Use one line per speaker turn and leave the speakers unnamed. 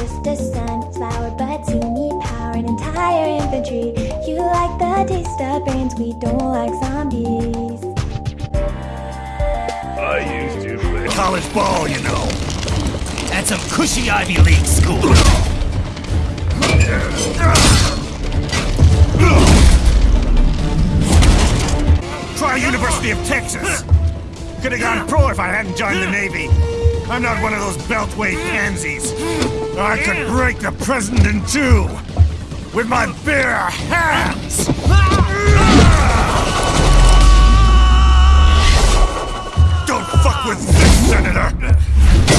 just a sunflower, but you need power and entire infantry. You like the taste of brains, we don't like zombies.
I used to play.
College ball, you know. At some cushy Ivy League school. Try University of Texas. Could have gone pro if I hadn't joined the Navy. I'm not one of those Beltway pansies. I could break the present in two with my bare hands. Don't fuck with this, Senator!